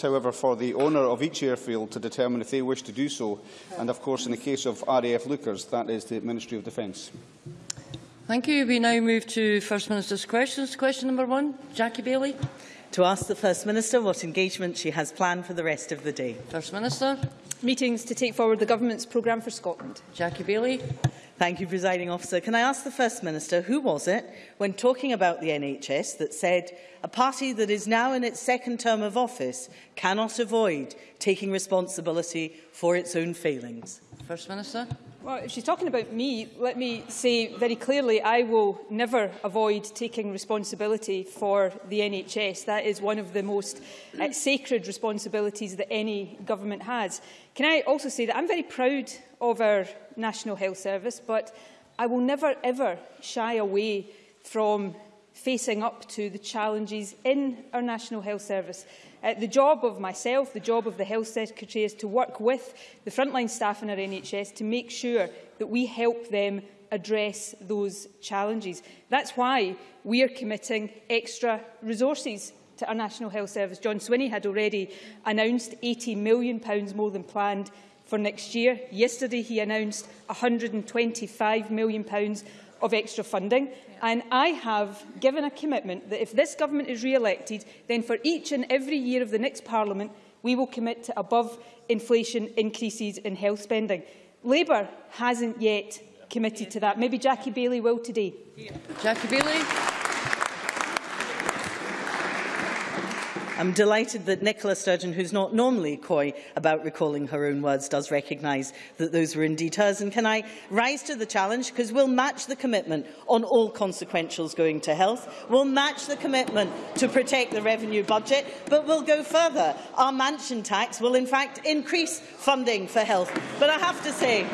however, for the owner of each airfield to determine if they wish to do so. And, of course, in the case of RAF Leuchars, that is the Ministry of Defence. Thank you. We now move to First Minister's questions. Question number one, Jackie Baillie. To ask the First Minister what engagement she has planned for the rest of the day. First Minister. Meetings to take forward the Government's programme for Scotland. Jackie Baillie. Thank you, Presiding Officer. Can I ask the First Minister, who was it, when talking about the NHS, that said a party that is now in its second term of office cannot avoid taking responsibility for its own failings? First Minister. Well, if she's talking about me, let me say very clearly I will never avoid taking responsibility for the NHS. That is one of the most uh, sacred responsibilities that any government has. Can I also say that I'm very proud of our National Health Service, but I will never ever shy away from facing up to the challenges in our National Health Service. Uh, the job of myself, the job of the Health Secretary is to work with the frontline staff in our NHS to make sure that we help them address those challenges. That's why we are committing extra resources to our National Health Service. John Swinney had already announced £80 million more than planned for next year. Yesterday he announced £125 million of extra funding. And I have given a commitment that if this government is re-elected, then for each and every year of the next Parliament, we will commit to above inflation increases in health spending. Labour hasn't yet committed to that. Maybe Jackie Baillie will today. Jackie Baillie. I'm delighted that Nicola Sturgeon, who's not normally coy about recalling her own words, does recognise that those were indeed hers. And can I rise to the challenge? Because we'll match the commitment on all consequentials going to health. We'll match the commitment to protect the revenue budget, but we'll go further. Our mansion tax will, in fact, increase funding for health. But I have to say,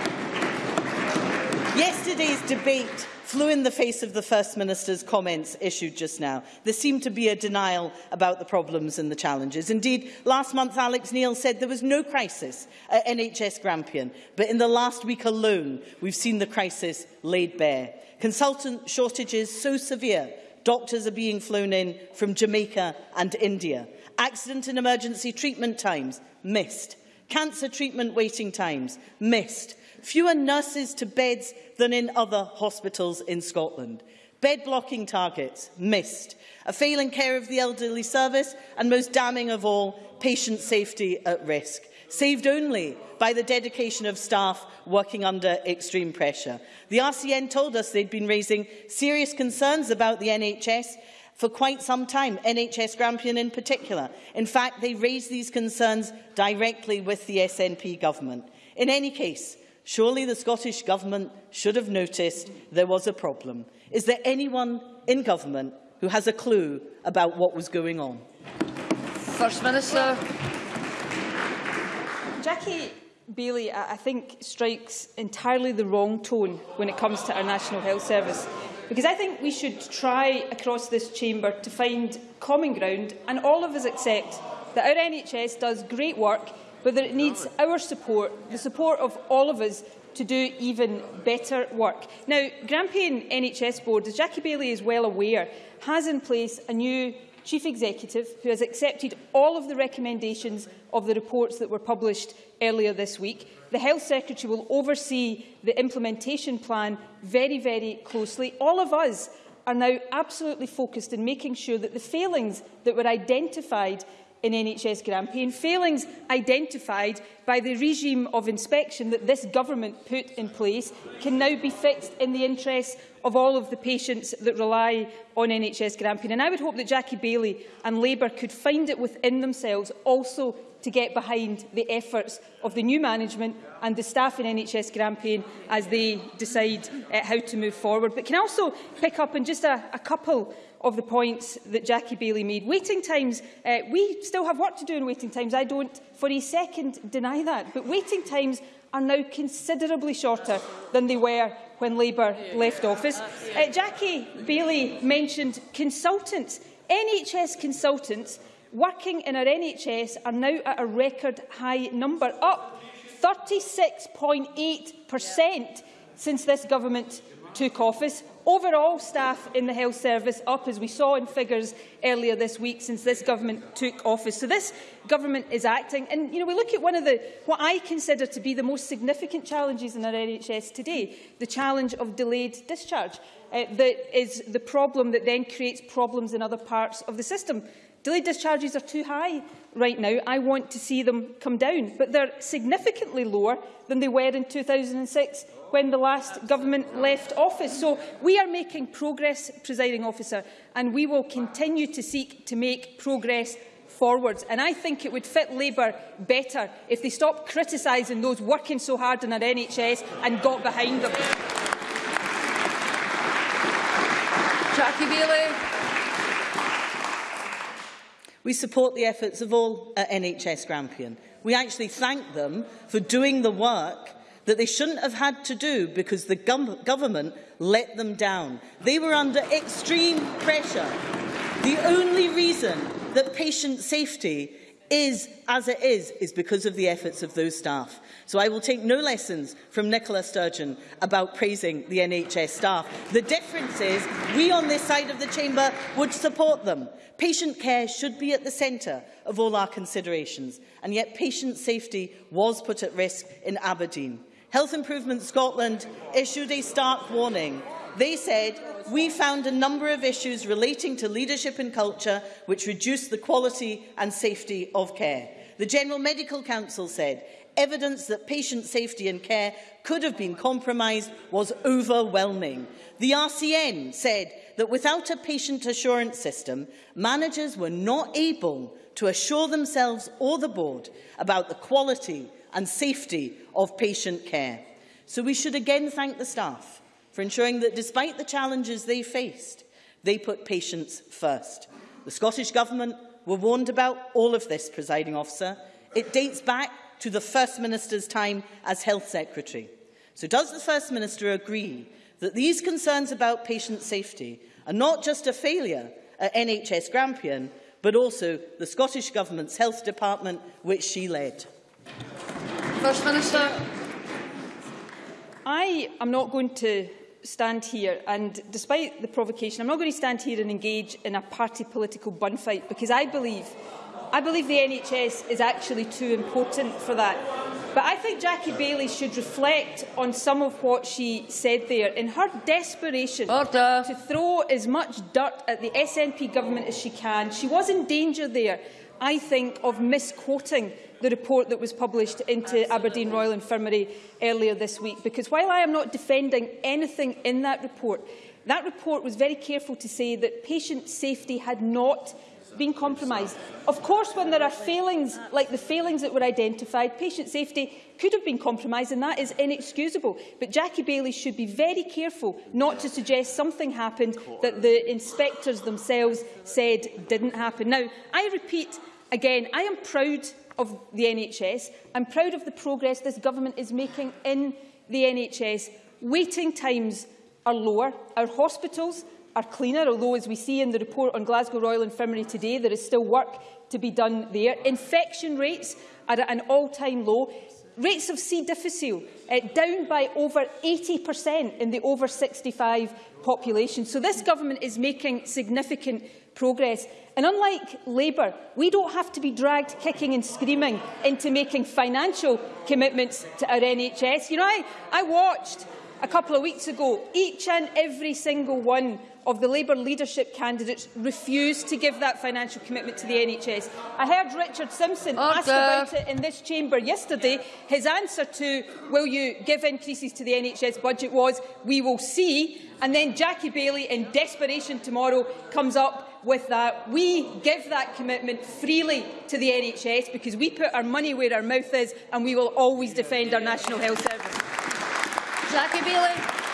yesterday's debate flew in the face of the First Minister's comments issued just now. There seemed to be a denial about the problems and the challenges. Indeed, last month Alex Neil said there was no crisis at NHS Grampian, but in the last week alone we've seen the crisis laid bare. Consultant shortages so severe, doctors are being flown in from Jamaica and India. Accident and emergency treatment times missed. Cancer treatment waiting times missed fewer nurses to beds than in other hospitals in Scotland. Bed blocking targets missed. A failing care of the elderly service and most damning of all, patient safety at risk. Saved only by the dedication of staff working under extreme pressure. The RCN told us they'd been raising serious concerns about the NHS for quite some time, NHS Grampian in particular. In fact, they raised these concerns directly with the SNP government. In any case, Surely the Scottish Government should have noticed there was a problem. Is there anyone in government who has a clue about what was going on? First Minister. Jackie Baillie, I think, strikes entirely the wrong tone when it comes to our National Health Service. Because I think we should try across this chamber to find common ground and all of us accept that our NHS does great work that it needs our support, the support of all of us, to do even better work. Now, Grampian NHS Board, as Jackie Baillie is well aware, has in place a new Chief Executive who has accepted all of the recommendations of the reports that were published earlier this week. The Health Secretary will oversee the implementation plan very, very closely. All of us are now absolutely focused in making sure that the failings that were identified in NHS Grampian, failings identified by the regime of inspection that this government put in place can now be fixed in the interests of all of the patients that rely on NHS Grampian. And I would hope that Jackie Baillie and Labour could find it within themselves also to get behind the efforts of the new management and the staff in NHS Grampian as they decide uh, how to move forward. But can I also pick up on just a, a couple of the points that Jackie Baillie made. Waiting times, uh, we still have work to do in waiting times. I don't for a second deny that. But waiting times are now considerably shorter than they were when Labour left office. Uh, Jackie Baillie mentioned consultants. NHS consultants working in our NHS are now at a record high number, up 36.8% since this government took office, Overall staff in the health service up, as we saw in figures earlier this week since this government took office. So this government is acting. And you know, we look at one of the, what I consider to be the most significant challenges in our NHS today, the challenge of delayed discharge. Uh, that is the problem that then creates problems in other parts of the system. Delayed discharges are too high right now. I want to see them come down, but they're significantly lower than they were in 2006 when the last government left office. So we are making progress, presiding officer, and we will continue to seek to make progress forwards. And I think it would fit Labour better if they stopped criticising those working so hard in our NHS and got behind them. Jackie Baillie. We support the efforts of all uh, at NHS Grampian. We actually thank them for doing the work that they shouldn't have had to do because the government let them down. They were under extreme pressure. The only reason that patient safety is as it is, is because of the efforts of those staff. So I will take no lessons from Nicola Sturgeon about praising the NHS staff. The difference is we on this side of the chamber would support them. Patient care should be at the centre of all our considerations, and yet patient safety was put at risk in Aberdeen. Health Improvement Scotland issued a stark warning. They said, we found a number of issues relating to leadership and culture which reduced the quality and safety of care. The General Medical Council said, evidence that patient safety and care could have been compromised was overwhelming. The RCN said that without a patient assurance system, managers were not able to assure themselves or the board about the quality and safety of patient care. So we should again thank the staff for ensuring that despite the challenges they faced, they put patients first. The Scottish Government were warned about all of this, presiding officer. It dates back to the First Minister's time as Health Secretary. So does the First Minister agree that these concerns about patient safety are not just a failure at NHS Grampian, but also the Scottish Government's Health Department, which she led? First Minister. I am not going to stand here and, despite the provocation, I'm not going to stand here and engage in a party political bun fight because I believe, I believe the NHS is actually too important for that. But I think Jackie Baillie should reflect on some of what she said there. In her desperation Order. to throw as much dirt at the SNP government as she can, she was in danger there, I think, of misquoting the report that was published into Aberdeen Royal Infirmary earlier this week. Because while I am not defending anything in that report, that report was very careful to say that patient safety had not been compromised. Of course, when there are failings like the failings that were identified, patient safety could have been compromised, and that is inexcusable. But Jackie Baillie should be very careful not to suggest something happened that the inspectors themselves said didn't happen. Now, I repeat again, I am proud of the NHS. I'm proud of the progress this government is making in the NHS. Waiting times are lower. Our hospitals are cleaner, although, as we see in the report on Glasgow Royal Infirmary today, there is still work to be done there. Infection rates are at an all-time low. Rates of C. difficile uh, down by over 80% in the over 65 population. So this government is making significant progress. And unlike Labour, we don't have to be dragged kicking and screaming into making financial commitments to our NHS. You know, I, I watched a couple of weeks ago each and every single one of the Labour leadership candidates refused to give that financial commitment to the NHS. I heard Richard Simpson Order. ask about it in this chamber yesterday. His answer to will you give increases to the NHS budget was we will see. And then Jackie Baillie, in desperation tomorrow, comes up with that. We give that commitment freely to the NHS because we put our money where our mouth is and we will always defend our National Health Service. Jackie Baillie.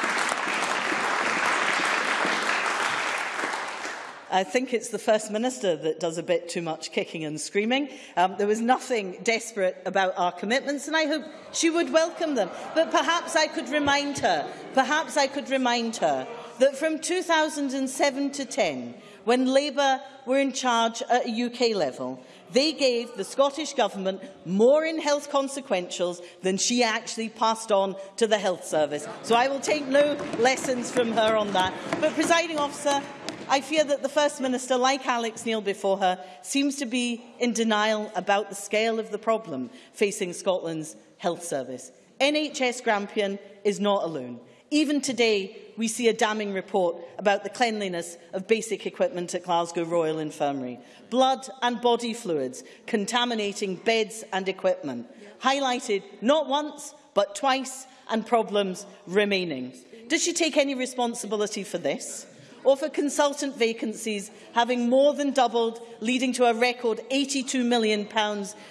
I think it's the First Minister that does a bit too much kicking and screaming. Um, there was nothing desperate about our commitments, and I hope she would welcome them. But perhaps I could remind her, perhaps I could remind her that from 2007 to 10, when Labour were in charge at a UK level, they gave the Scottish Government more in health consequentials than she actually passed on to the health service. So I will take no lessons from her on that. But, presiding officer, I fear that the First Minister, like Alex Neil before her, seems to be in denial about the scale of the problem facing Scotland's health service. NHS Grampian is not alone. Even today, we see a damning report about the cleanliness of basic equipment at Glasgow Royal Infirmary. Blood and body fluids contaminating beds and equipment. Highlighted not once, but twice, and problems remaining. Does she take any responsibility for this? Or for consultant vacancies having more than doubled, leading to a record £82 million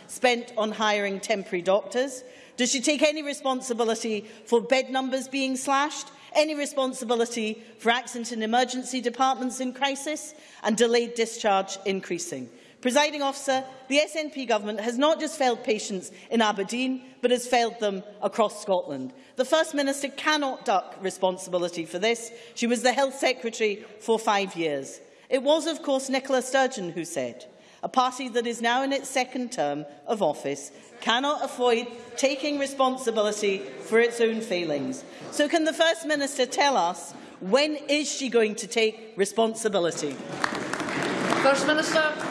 spent on hiring temporary doctors? Does she take any responsibility for bed numbers being slashed? Any responsibility for accident and emergency departments in crisis and delayed discharge increasing? Presiding officer, the SNP government has not just failed patients in Aberdeen, but has failed them across Scotland. The First Minister cannot duck responsibility for this. She was the Health Secretary for five years. It was, of course, Nicola Sturgeon who said, a party that is now in its second term of office cannot avoid taking responsibility for its own failings. So can the First Minister tell us when is she going to take responsibility? First Minister.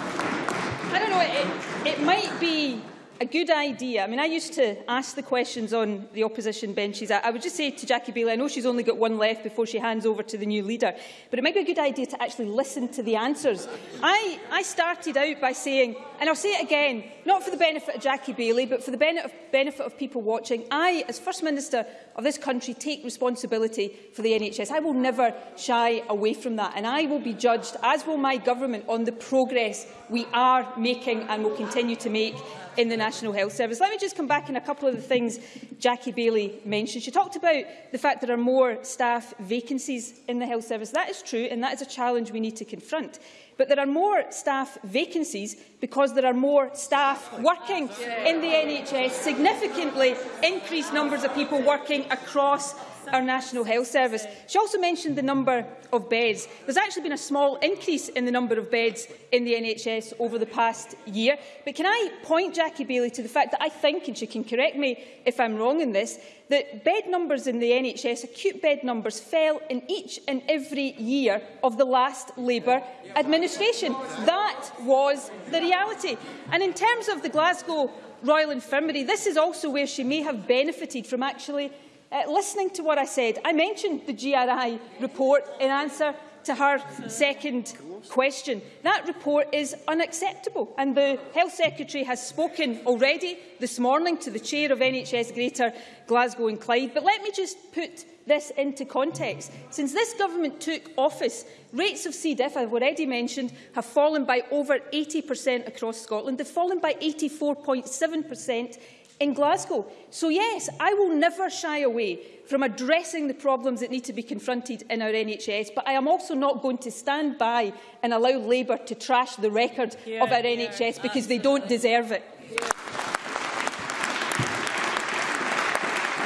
I don't know, it, it might be a good idea. I mean, I used to ask the questions on the opposition benches. I, I would just say to Jackie Baillie, I know she's only got one left before she hands over to the new leader, but it might be a good idea to actually listen to the answers. I, I started out by saying, and I'll say it again, not for the benefit of Jackie Baillie, but for the benefit of, benefit of people watching, I, as First Minister of this country, take responsibility for the NHS. I will never shy away from that, and I will be judged, as will my government, on the progress we are making and will continue to make in the National Health Service. Let me just come back on a couple of the things Jackie Baillie mentioned. She talked about the fact there are more staff vacancies in the Health Service. That is true, and that is a challenge we need to confront. But there are more staff vacancies because there are more staff working in the NHS, significantly increased numbers of people working across our National Health Service. She also mentioned the number of beds. There's actually been a small increase in the number of beds in the NHS over the past year. But can I point Jackie Baillie to the fact that I think, and she can correct me if I'm wrong in this, that bed numbers in the NHS, acute bed numbers, fell in each and every year of the last Labour administration. That was the reality. And in terms of the Glasgow Royal Infirmary, this is also where she may have benefited from actually uh, listening to what I said, I mentioned the GRI report in answer to her second question. That report is unacceptable and the Health Secretary has spoken already this morning to the Chair of NHS Greater Glasgow and Clyde. But let me just put this into context. Since this government took office, rates of C. diff, I've already mentioned, have fallen by over 80% across Scotland. They've fallen by 84.7% in Glasgow. So yes, I will never shy away from addressing the problems that need to be confronted in our NHS, but I am also not going to stand by and allow Labour to trash the record yeah, of our yeah, NHS because they don't deserve it. Yeah.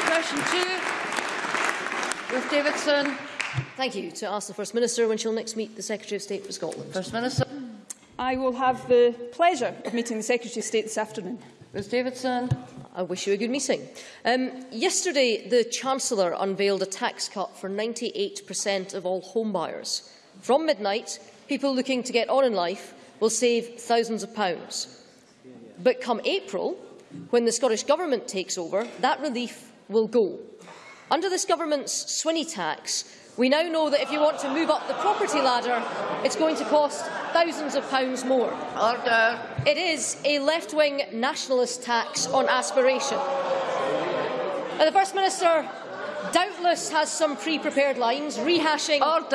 Question two, Ruth Davidson. Thank you. To ask the First Minister when she'll next meet the Secretary of State for Scotland. First Minister. I will have the pleasure of meeting the Secretary of State this afternoon. Ms Davidson. I wish you a good meeting. Um, yesterday, the Chancellor unveiled a tax cut for 98% of all homebuyers. From midnight, people looking to get on in life will save thousands of pounds. But come April, when the Scottish Government takes over, that relief will go. Under this Government's Swinney tax, we now know that if you want to move up the property ladder, it's going to cost thousands of pounds more. Order. It is a left-wing nationalist tax on aspiration. Now, the First Minister doubtless has some pre-prepared lines rehashing Order.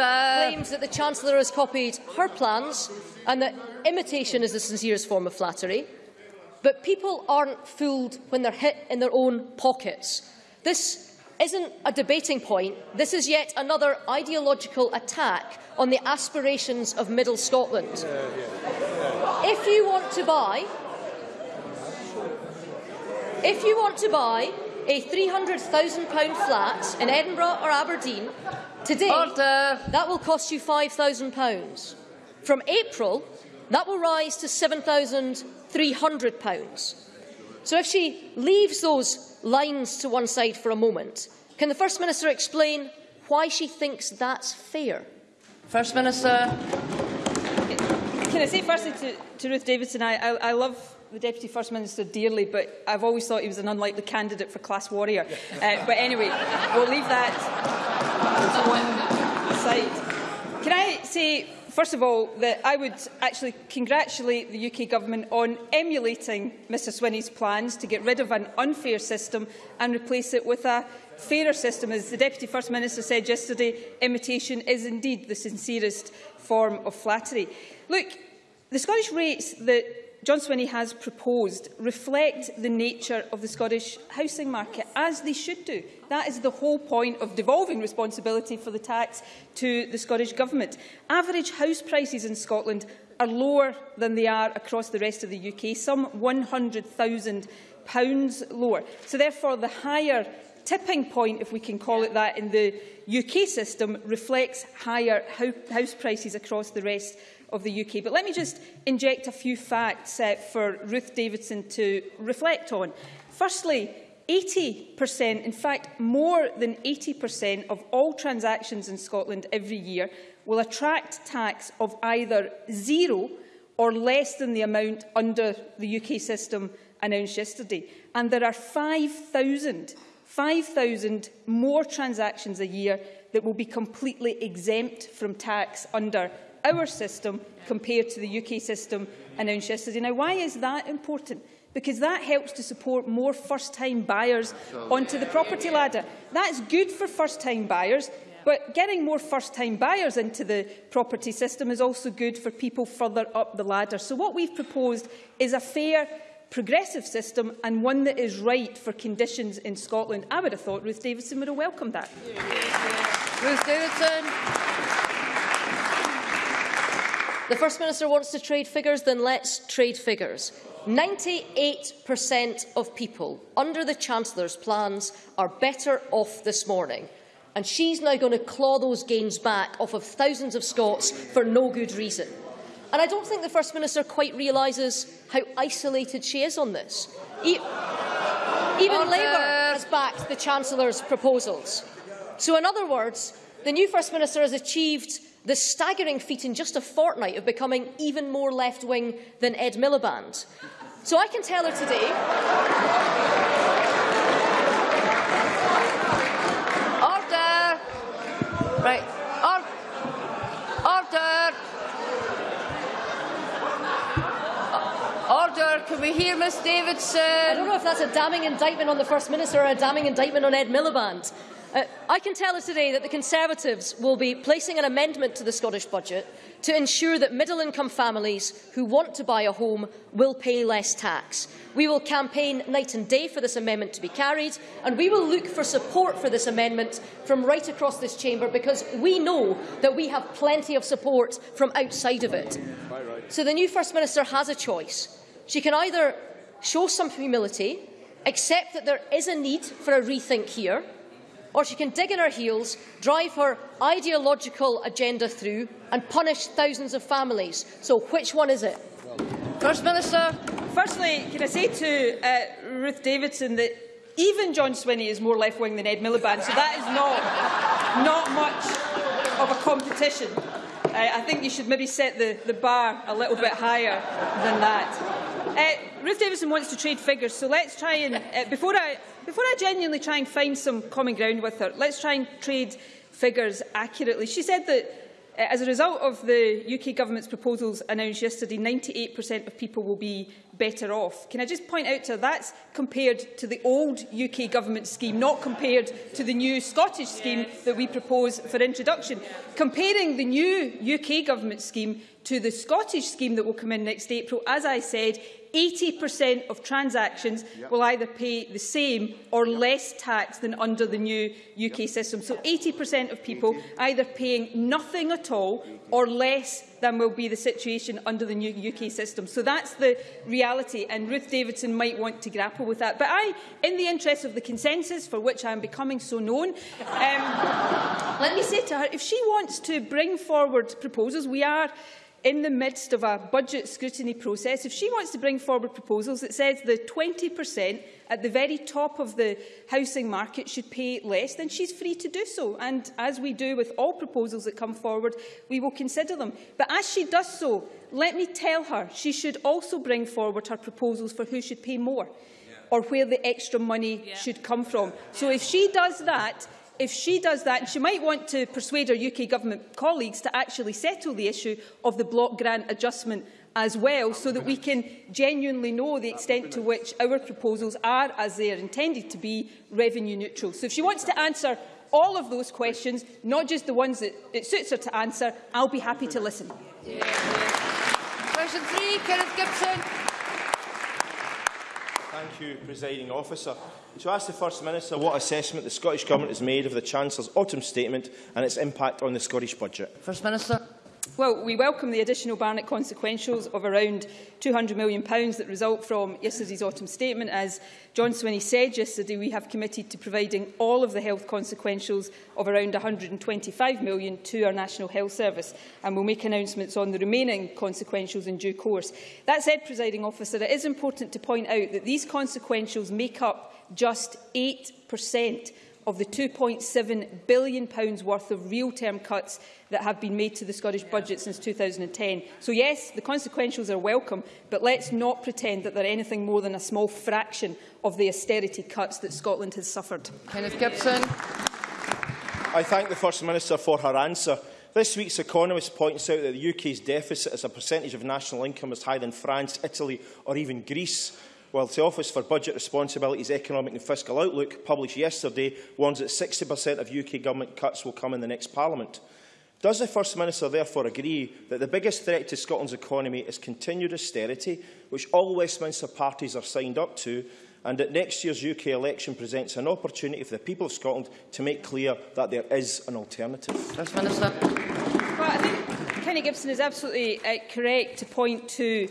claims that the Chancellor has copied her plans and that imitation is the sincerest form of flattery. But people aren't fooled when they're hit in their own pockets. This isn't a debating point. This is yet another ideological attack on the aspirations of Middle Scotland. If you want to buy, if you want to buy a £300,000 flat in Edinburgh or Aberdeen, today Order. that will cost you £5,000. From April, that will rise to £7,300. So if she leaves those lines to one side for a moment, can the First Minister explain why she thinks that's fair? First Minister. Can I say firstly to, to Ruth Davidson, I, I, I love the Deputy First Minister dearly, but I've always thought he was an unlikely candidate for class warrior. Uh, but anyway, we'll leave that to one side. Can I say, first of all, that I would actually congratulate the UK Government on emulating Mr Swinney's plans to get rid of an unfair system and replace it with a fairer system. As the Deputy First Minister said yesterday, imitation is indeed the sincerest form of flattery. Look, the Scottish rates that John Swinney has proposed reflect the nature of the Scottish housing market, as they should do. That is the whole point of devolving responsibility for the tax to the Scottish Government. Average house prices in Scotland are lower than they are across the rest of the UK, some £100,000 lower. So therefore, the higher tipping point, if we can call it that, in the UK system reflects higher house prices across the rest of the UK. But let me just inject a few facts uh, for Ruth Davidson to reflect on. Firstly, 80%, in fact more than 80% of all transactions in Scotland every year will attract tax of either zero or less than the amount under the UK system announced yesterday. And there are 5,000 5,000 more transactions a year that will be completely exempt from tax under our system compared to the UK system announced yesterday. Now, why is that important? Because that helps to support more first-time buyers onto the property ladder. That's good for first-time buyers, but getting more first-time buyers into the property system is also good for people further up the ladder. So what we've proposed is a fair progressive system and one that is right for conditions in Scotland. I would have thought Ruth Davidson would have welcomed that. Ruth Davidson. The First Minister wants to trade figures, then let's trade figures. 98% of people under the Chancellor's plans are better off this morning. And she's now going to claw those gains back off of thousands of Scots for no good reason. And I don't think the First Minister quite realises how isolated she is on this. E even Labour has backed the Chancellor's proposals. So in other words, the new First Minister has achieved the staggering feat in just a fortnight of becoming even more left-wing than Ed Miliband. So I can tell her today... Order! Right. Can we hear Miss Davidson? I don't know if that's a damning indictment on the First Minister or a damning indictment on Ed Miliband. Uh, I can tell us today that the Conservatives will be placing an amendment to the Scottish Budget to ensure that middle-income families who want to buy a home will pay less tax. We will campaign night and day for this amendment to be carried, and we will look for support for this amendment from right across this chamber, because we know that we have plenty of support from outside of it. So the new First Minister has a choice. She can either show some humility, accept that there is a need for a rethink here, or she can dig in her heels, drive her ideological agenda through and punish thousands of families. So which one is it? First Minister. Firstly, can I say to uh, Ruth Davidson that even John Swinney is more left-wing than Ed Miliband, so that is not, not much of a competition. Uh, I think you should maybe set the, the bar a little bit higher than that. Uh, Ruth Davidson wants to trade figures, so let's try and, uh, before I before I genuinely try and find some common ground with her, let's try and trade figures accurately. She said that uh, as a result of the UK Government's proposals announced yesterday, 98% of people will be better off. Can I just point out to her that's compared to the old UK Government scheme, not compared to the new Scottish scheme that we propose for introduction. Comparing the new UK Government scheme to the Scottish scheme that will come in next April, as I said, 80% of transactions yep. will either pay the same or yep. less tax than under the new UK yep. system. So 80% of people either paying nothing at all or less than will be the situation under the new UK system. So that's the reality, and Ruth Davidson might want to grapple with that. But I, in the interest of the consensus for which I am becoming so known, um, let me say to her, if she wants to bring forward proposals, we are in the midst of a budget scrutiny process, if she wants to bring forward proposals that says the 20% at the very top of the housing market should pay less, then she's free to do so. And as we do with all proposals that come forward, we will consider them. But as she does so, let me tell her she should also bring forward her proposals for who should pay more or where the extra money yeah. should come from. So if she does that, if she does that, she might want to persuade her UK Government colleagues to actually settle the issue of the block grant adjustment as well, so that we can genuinely know the extent to which our proposals are, as they are intended to be, revenue neutral. So if she wants to answer all of those questions, not just the ones that it suits her to answer, I'll be happy to listen. Yeah. Question three, Kenneth Gibson. Thank you, Presiding Officer. To ask the First Minister what assessment the Scottish Government has made of the Chancellor's autumn statement and its impact on the Scottish budget. First Minister. Well, we welcome the additional Barnett consequentials of around £200 million that result from yesterday's autumn statement. As John Swinney said yesterday, we have committed to providing all of the health consequentials of around £125 million to our National Health Service, and we'll make announcements on the remaining consequentials in due course. That said, presiding officer, it is important to point out that these consequentials make up just 8% of the £2.7 billion worth of real-term cuts that have been made to the Scottish budget since 2010. So yes, the consequentials are welcome, but let's not pretend that they're anything more than a small fraction of the austerity cuts that Scotland has suffered. Kenneth Gibson. I thank the First Minister for her answer. This week's Economist points out that the UK's deficit as a percentage of national income is higher than France, Italy or even Greece whilst the Office for Budget Responsibility's Economic and Fiscal Outlook, published yesterday, warns that 60% of UK government cuts will come in the next Parliament. Does the First Minister therefore agree that the biggest threat to Scotland's economy is continued austerity, which all Westminster parties are signed up to, and that next year's UK election presents an opportunity for the people of Scotland to make clear that there is an alternative? First Minister. Well, I think Kenny Gibson is absolutely uh, correct to point to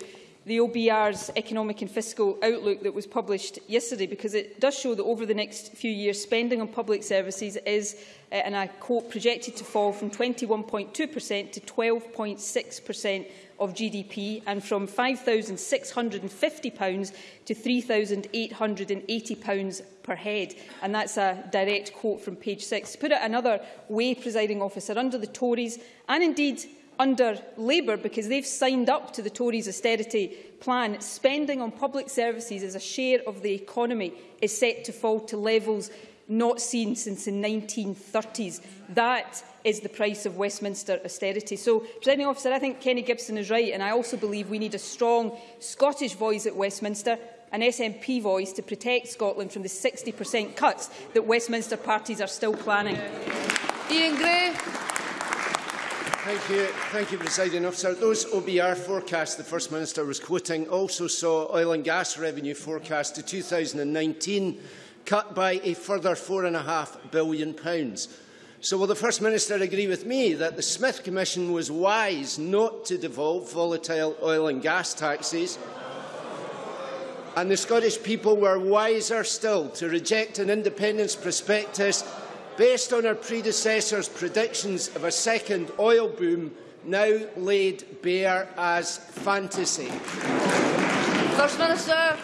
the OBR's economic and fiscal outlook that was published yesterday because it does show that over the next few years spending on public services is, uh, and I quote, projected to fall from 21.2% to 12.6% of GDP and from £5,650 to £3,880 per head. And that's a direct quote from page 6. To put it another way, presiding officer, under the Tories and indeed under Labour because they've signed up to the Tories' austerity plan, spending on public services as a share of the economy is set to fall to levels not seen since the 1930s. That is the price of Westminster austerity. So, Presiding Officer, I think Kenny Gibson is right, and I also believe we need a strong Scottish voice at Westminster, an SNP voice to protect Scotland from the 60% cuts that Westminster parties are still planning. Iain Gray. Thank you, Thank you Presiding Officer. Those OBR forecasts the First Minister was quoting also saw oil and gas revenue forecast to 2019 cut by a further £4.5 billion. So will the First Minister agree with me that the Smith Commission was wise not to devolve volatile oil and gas taxes and the Scottish people were wiser still to reject an independence prospectus based on our predecessors' predictions of a second oil boom, now laid bare as fantasy? First Minister.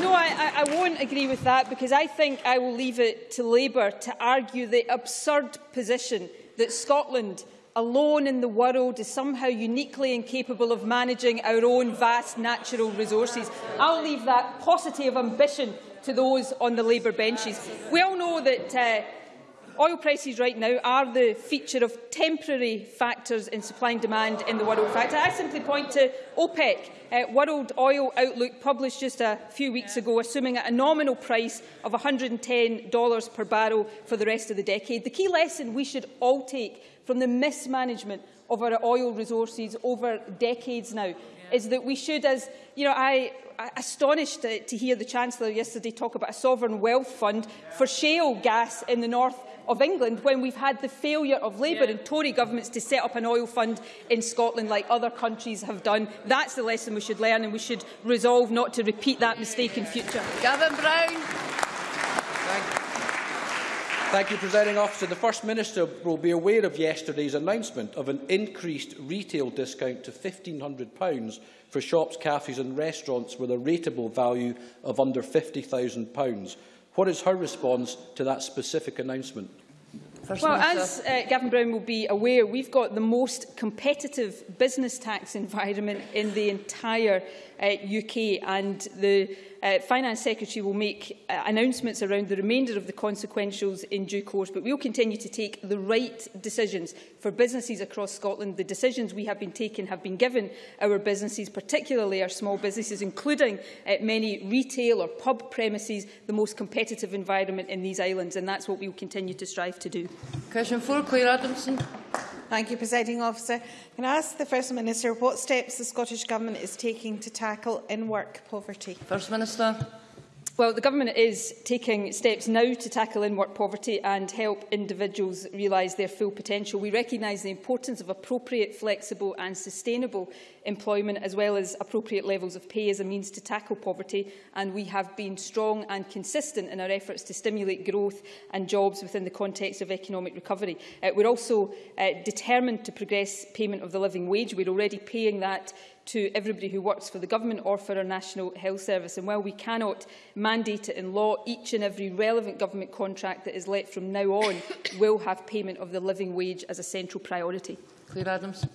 No, I, I won't agree with that because I think I will leave it to Labour to argue the absurd position that Scotland alone in the world is somehow uniquely incapable of managing our own vast natural resources. I'll leave that paucity of ambition to those on the Labour benches. We all know that uh, Oil prices right now are the feature of temporary factors in supply and demand in the world factor. I simply point to OPEC, uh, World Oil Outlook, published just a few weeks ago, assuming a nominal price of $110 per barrel for the rest of the decade. The key lesson we should all take from the mismanagement of our oil resources over decades now is that we should, as you know, I astonished to, to hear the Chancellor yesterday talk about a sovereign wealth fund for shale gas in the north of England when we've had the failure of Labour yeah. and Tory governments to set up an oil fund in Scotland like other countries have done. That's the lesson we should learn and we should resolve not to repeat that mistake in future. Gavin Brown. Thank you, Presiding Officer. The First Minister will be aware of yesterday's announcement of an increased retail discount to £1,500 for shops, cafes and restaurants with a rateable value of under £50,000. What is her response to that specific announcement? First Well, Minister. as uh, Gavin Brown will be aware, we've got the most competitive business tax environment in the entire uh, UK and the uh, Finance Secretary will make uh, announcements around the remainder of the consequentials in due course, but we will continue to take the right decisions for businesses across Scotland. The decisions we have been taking have been given our businesses, particularly our small businesses, including uh, many retail or pub premises, the most competitive environment in these islands, and that's what we will continue to strive to do. Question four, Clare Adamson. Thank you, Presiding Officer. Can I ask the First Minister what steps the Scottish Government is taking to tackle in-work poverty? First Minister. Well, the Government is taking steps now to tackle in-work poverty and help individuals realise their full potential. We recognise the importance of appropriate, flexible and sustainable employment as well as appropriate levels of pay as a means to tackle poverty and we have been strong and consistent in our efforts to stimulate growth and jobs within the context of economic recovery. Uh, we're also uh, determined to progress payment of the living wage. We're already paying that to everybody who works for the government or for our National Health Service. And while we cannot mandate it in law, each and every relevant government contract that is let from now on will have payment of the living wage as a central priority. Claire Adams.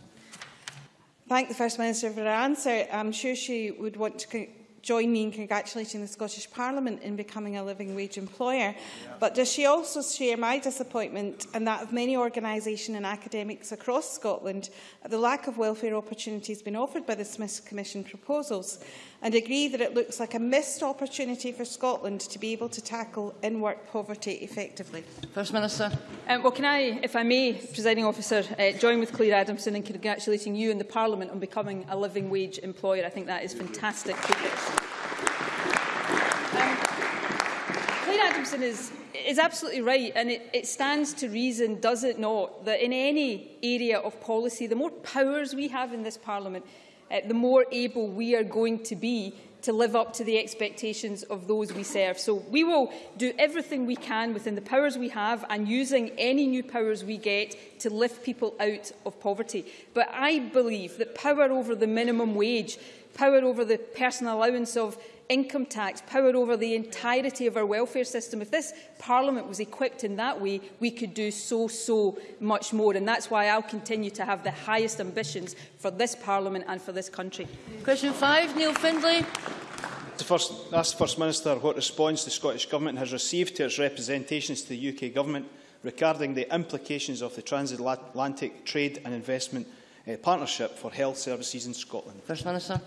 Thank the First Minister for her answer. I'm sure she would want to join me in congratulating the Scottish Parliament in becoming a living wage employer. But does she also share my disappointment and that of many organisations and academics across Scotland at the lack of welfare opportunities being offered by the Smith Commission proposals? And agree that it looks like a missed opportunity for Scotland to be able to tackle in-work poverty effectively? First Minister. Um, well, can I, if I may, Presiding Officer, uh, join with Clare Adamson in congratulating you and the Parliament on becoming a living wage employer. I think that is fantastic. Um, Clare Adamson is, is absolutely right, and it, it stands to reason, does it not, that in any area of policy, the more powers we have in this Parliament, uh, the more able we are going to be to live up to the expectations of those we serve. So we will do everything we can within the powers we have and using any new powers we get to lift people out of poverty. But I believe that power over the minimum wage, power over the personal allowance of income tax, power over the entirety of our welfare system. If this Parliament was equipped in that way, we could do so, so much more. And that's why I'll continue to have the highest ambitions for this Parliament and for this country. Question five, Neil Findlay. To first, ask the First Minister what response the Scottish Government has received to its representations to the UK Government regarding the implications of the transatlantic trade and investment uh, partnership for health services in Scotland. First Minister.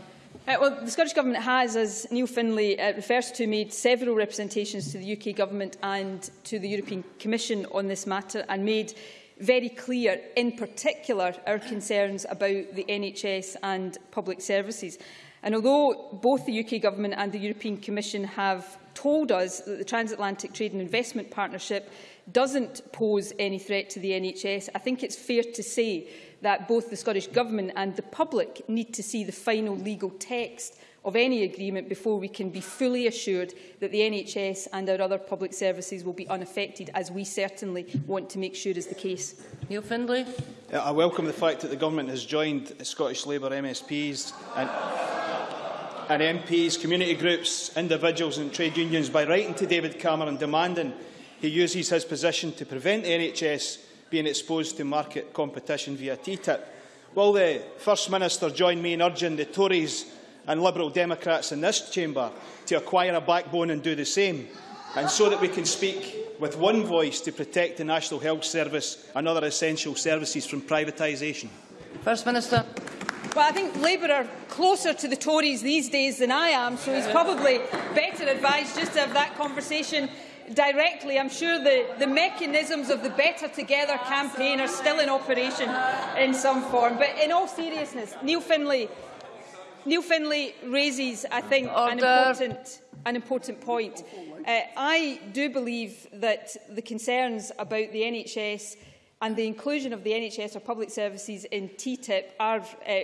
Uh, well, the Scottish Government has, as Neil Findlay uh, refers to, made several representations to the UK Government and to the European Commission on this matter and made very clear, in particular, our concerns about the NHS and public services. And although both the UK Government and the European Commission have told us that the Transatlantic Trade and Investment Partnership doesn't pose any threat to the NHS, I think it's fair to say that both the Scottish Government and the public need to see the final legal text of any agreement before we can be fully assured that the NHS and our other public services will be unaffected, as we certainly want to make sure is the case. Neil Findlay. I welcome the fact that the Government has joined Scottish Labour MSPs and, and MPs, community groups, individuals and trade unions by writing to David Cameron demanding he uses his position to prevent the NHS being exposed to market competition via TTIP. Will the First Minister join me in urging the Tories and Liberal Democrats in this chamber to acquire a backbone and do the same, and so that we can speak with one voice to protect the National Health Service and other essential services from privatisation? First Minister. Well, I think Labour are closer to the Tories these days than I am, so he's probably better advised just to have that conversation directly. I'm sure the, the mechanisms of the Better Together campaign are still in operation in some form. But in all seriousness, Neil Findlay, Neil Findlay raises, I think, an important, an important point. Uh, I do believe that the concerns about the NHS and the inclusion of the NHS or public services in TTIP are uh,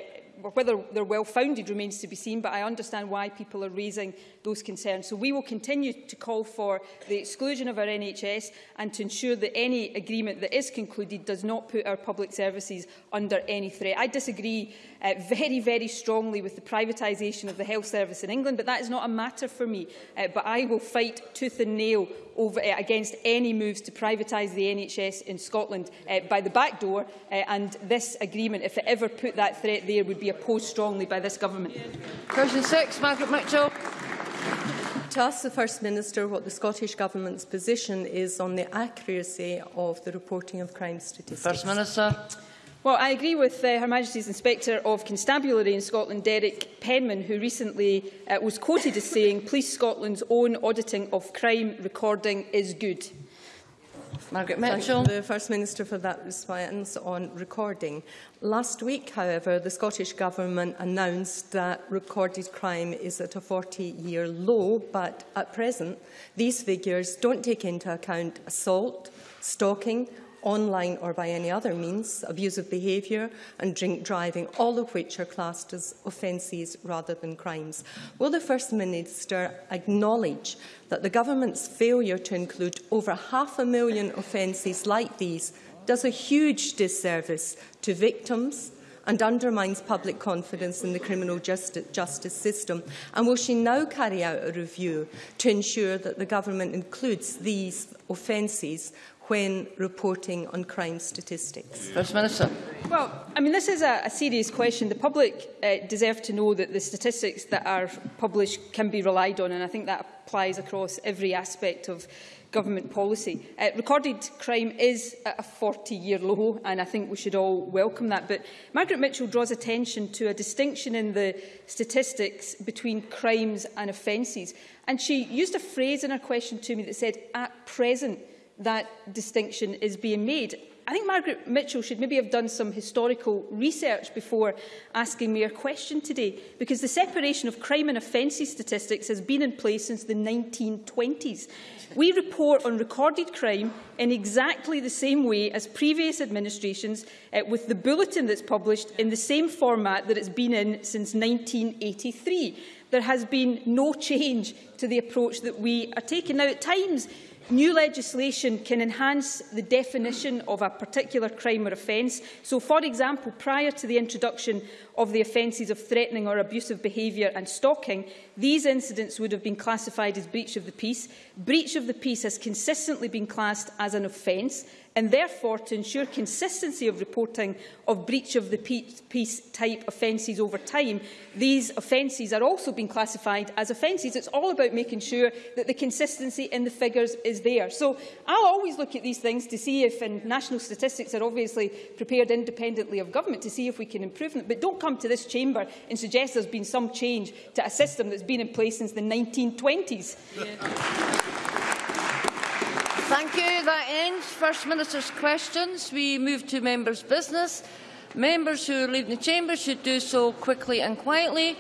whether they're well-founded remains to be seen, but I understand why people are raising those concerns. So we will continue to call for the exclusion of our NHS and to ensure that any agreement that is concluded does not put our public services under any threat. I disagree uh, very, very strongly with the privatisation of the health service in England, but that is not a matter for me. Uh, but I will fight tooth and nail over, uh, against any moves to privatise the NHS in Scotland uh, by the back door, uh, and this agreement, if it ever put that threat there, would be opposed strongly by this government. Question six, Margaret Mitchell. To ask the First Minister what the Scottish Government's position is on the accuracy of the reporting of crime statistics. First Minister. Well, I agree with uh, Her Majesty's Inspector of Constabulary in Scotland, Derek Penman, who recently uh, was quoted as saying, Police Scotland's own auditing of crime recording is good. Margaret Mitchell. Thank the First Minister for that response on recording. Last week, however, the Scottish Government announced that recorded crime is at a 40-year low, but at present, these figures don't take into account assault, stalking online or by any other means, abusive behaviour and drink driving, all of which are classed as offences rather than crimes. Will the First Minister acknowledge that the Government's failure to include over half a million offences like these does a huge disservice to victims, and undermines public confidence in the criminal justice, justice system? And will she now carry out a review to ensure that the government includes these offences when reporting on crime statistics? First Minister. Well, I mean, this is a, a serious question. The public uh, deserve to know that the statistics that are published can be relied on, and I think that applies across every aspect of government policy. Uh, recorded crime is at a 40-year low, and I think we should all welcome that. But Margaret Mitchell draws attention to a distinction in the statistics between crimes and offences. And she used a phrase in her question to me that said, at present, that distinction is being made. I think Margaret Mitchell should maybe have done some historical research before asking me her question today, because the separation of crime and offences statistics has been in place since the 1920s. We report on recorded crime in exactly the same way as previous administrations, uh, with the bulletin that's published in the same format that it's been in since 1983. There has been no change to the approach that we are taking. Now, at times, New legislation can enhance the definition of a particular crime or offence. So, for example, prior to the introduction of the offences of threatening or abusive behaviour and stalking, these incidents would have been classified as breach of the peace. Breach of the peace has consistently been classed as an offence and therefore to ensure consistency of reporting of breach of the peace type offences over time, these offences are also being classified as offences. It's all about making sure that the consistency in the figures is there. So I'll always look at these things to see if, and national statistics are obviously prepared independently of government, to see if we can improve them. But don't come to this chamber and suggest there's been some change to a system that's been in place since the 1920s. Yeah. Thank you. That ends First Minister's questions. We move to members' business. Members who leaving the chamber should do so quickly and quietly.